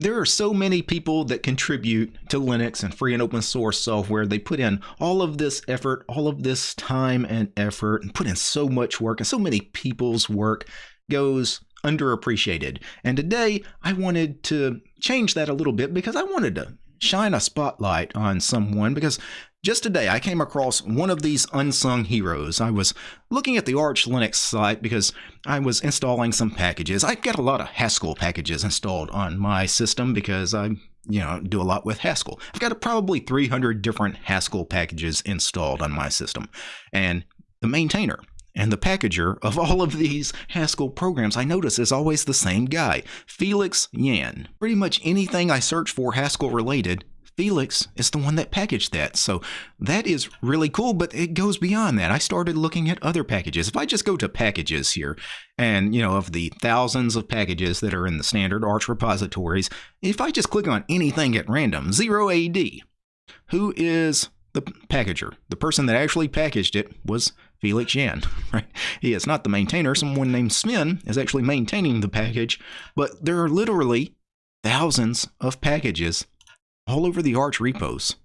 There are so many people that contribute to Linux and free and open source software. They put in all of this effort, all of this time and effort, and put in so much work, and so many people's work goes underappreciated. And today I wanted to change that a little bit because I wanted to shine a spotlight on someone because just today, I came across one of these unsung heroes. I was looking at the Arch Linux site because I was installing some packages. I've got a lot of Haskell packages installed on my system because I, you know, do a lot with Haskell. I've got probably 300 different Haskell packages installed on my system. And the maintainer and the packager of all of these Haskell programs I notice is always the same guy, Felix Yan. Pretty much anything I search for Haskell related Felix is the one that packaged that. So that is really cool, but it goes beyond that. I started looking at other packages. If I just go to packages here, and you know, of the thousands of packages that are in the standard Arch repositories, if I just click on anything at random, 0AD, who is the packager? The person that actually packaged it was Felix Yan, right? He is not the maintainer. Someone named Sven is actually maintaining the package, but there are literally thousands of packages all over the Arch repos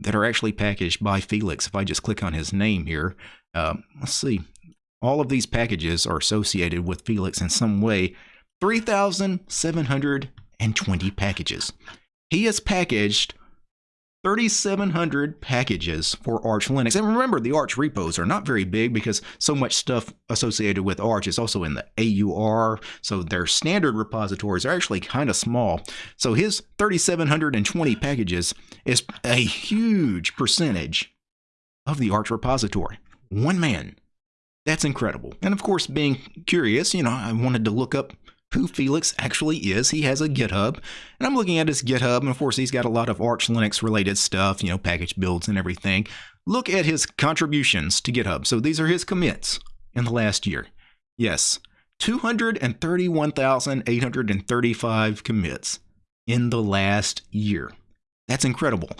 that are actually packaged by Felix. If I just click on his name here, uh, let's see. All of these packages are associated with Felix in some way. 3,720 packages. He has packaged 3,700 packages for Arch Linux. And remember, the Arch repos are not very big because so much stuff associated with Arch is also in the AUR. So their standard repositories are actually kind of small. So his 3,720 packages is a huge percentage of the Arch repository. One man. That's incredible. And of course, being curious, you know, I wanted to look up who Felix actually is. He has a GitHub, and I'm looking at his GitHub, and of course, he's got a lot of Arch Linux related stuff, you know, package builds and everything. Look at his contributions to GitHub. So these are his commits in the last year. Yes, 231,835 commits in the last year. That's incredible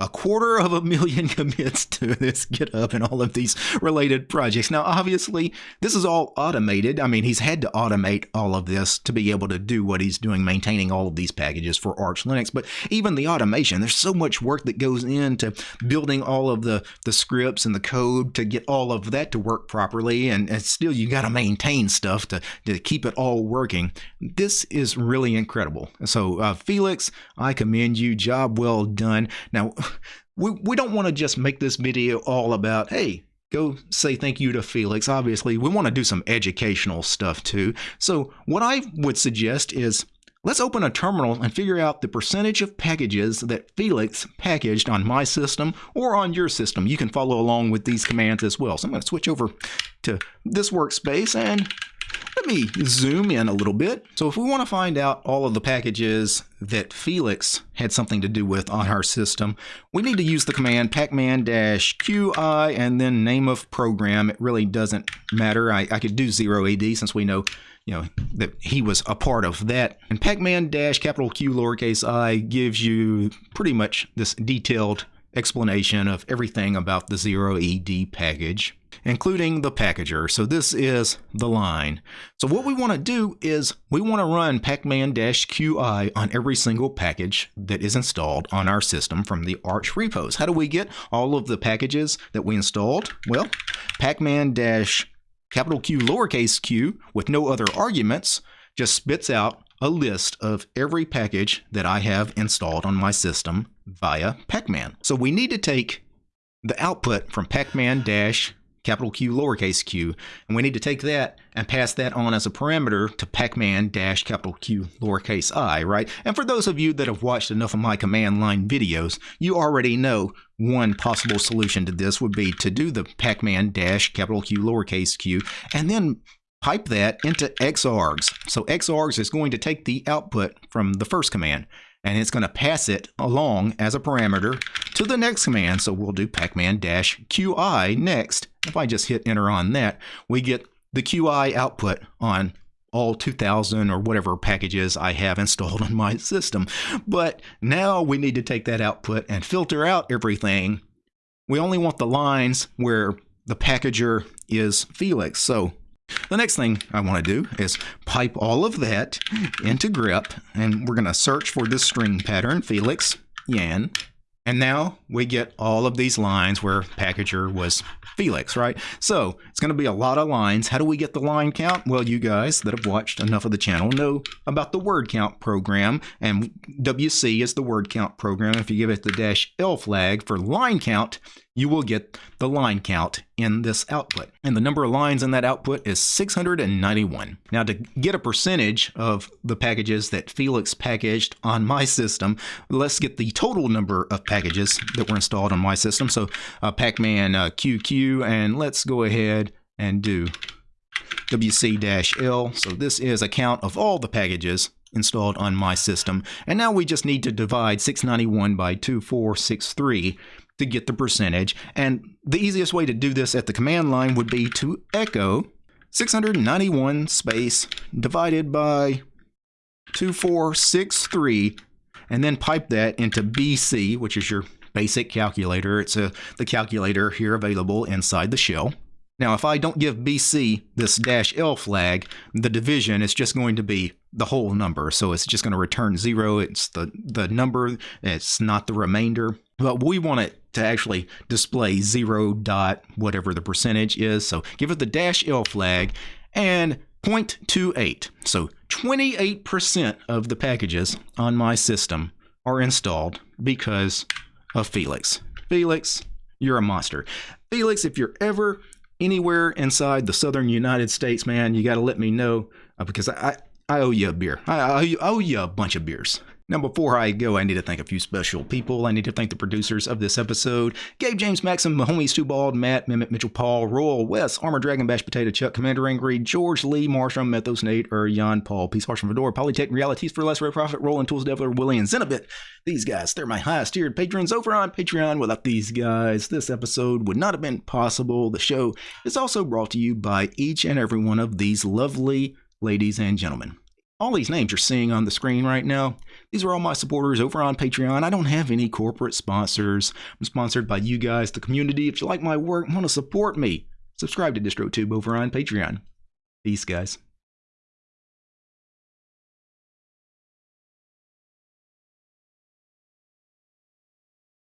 a quarter of a million commits to this GitHub and all of these related projects. Now, obviously, this is all automated. I mean, he's had to automate all of this to be able to do what he's doing, maintaining all of these packages for Arch Linux. But even the automation, there's so much work that goes into building all of the, the scripts and the code to get all of that to work properly. And, and still, you got to maintain stuff to, to keep it all working. This is really incredible. So, uh, Felix, I commend you. Job well done. Now, we, we don't want to just make this video all about, hey, go say thank you to Felix. Obviously, we want to do some educational stuff too. So what I would suggest is let's open a terminal and figure out the percentage of packages that Felix packaged on my system or on your system. You can follow along with these commands as well. So I'm going to switch over to this workspace and let me zoom in a little bit. So if we want to find out all of the packages that Felix had something to do with on our system, we need to use the command pacman-qi and then name of program. It really doesn't matter. I, I could do 0AD since we know you know that he was a part of that. And pacman-capital Q lowercase i gives you pretty much this detailed explanation of everything about the 0AD package, including the packager. So this is the line. So what we want to do is we want to run pacman-qi on every single package that is installed on our system from the Arch repos. How do we get all of the packages that we installed? Well, pacman capital Q lowercase q with no other arguments just spits out a list of every package that I have installed on my system via pacman. So we need to take the output from pacman dash capital Q lowercase q, and we need to take that and pass that on as a parameter to pacman dash capital Q lowercase i, right? And for those of you that have watched enough of my command line videos, you already know one possible solution to this would be to do the pacman dash capital Q lowercase q, and then pipe that into xargs. So xargs is going to take the output from the first command and it's going to pass it along as a parameter to the next command. So we'll do pacman-qi next. If I just hit enter on that, we get the qi output on all 2000 or whatever packages I have installed on my system. But now we need to take that output and filter out everything. We only want the lines where the packager is Felix. So the next thing I want to do is pipe all of that into grep, and we're going to search for this string pattern, Felix, Yan, and now we get all of these lines where packager was Felix, right? So it's going to be a lot of lines. How do we get the line count? Well, you guys that have watched enough of the channel know about the word count program, and WC is the word count program. If you give it the dash L flag for line count, you will get the line count in this output. And the number of lines in that output is 691. Now to get a percentage of the packages that Felix packaged on my system, let's get the total number of packages that were installed on my system. So uh, Pacman uh, QQ, and let's go ahead and do WC-L. So this is a count of all the packages installed on my system. And now we just need to divide 691 by 2463 to get the percentage. And the easiest way to do this at the command line would be to echo 691 space divided by 2463 and then pipe that into BC, which is your basic calculator. It's a, the calculator here available inside the shell. Now, if I don't give BC this dash L flag, the division is just going to be the whole number. So it's just going to return zero. It's the, the number. It's not the remainder. But we want it to actually display zero dot whatever the percentage is. So give it the dash L flag and 0.28. So 28% of the packages on my system are installed because of Felix. Felix, you're a monster. Felix, if you're ever anywhere inside the southern United States, man, you got to let me know uh, because I, I owe you a beer. I, I owe you a bunch of beers. Now, before I go, I need to thank a few special people. I need to thank the producers of this episode Gabe, James, Maxim, Mahomes, Too Bald, Matt, Mehmet, Mitchell, Paul, Royal, Wes, Armor Dragon, Bash Potato, Chuck, Commander Angry, George, Lee, Marshall, Methos, Nate, Jan, Paul, Peace, Harsh, Fedora, Polytech, Realities for Less, Red Profit, Roland, Tools, Devler, Willie, and Zenobit. These guys, they're my highest tiered patrons over on Patreon. Without these guys, this episode would not have been possible. The show is also brought to you by each and every one of these lovely ladies and gentlemen. All these names you're seeing on the screen right now, these are all my supporters over on Patreon. I don't have any corporate sponsors. I'm sponsored by you guys, the community. If you like my work, want to support me, subscribe to DistroTube over on Patreon. Peace, guys.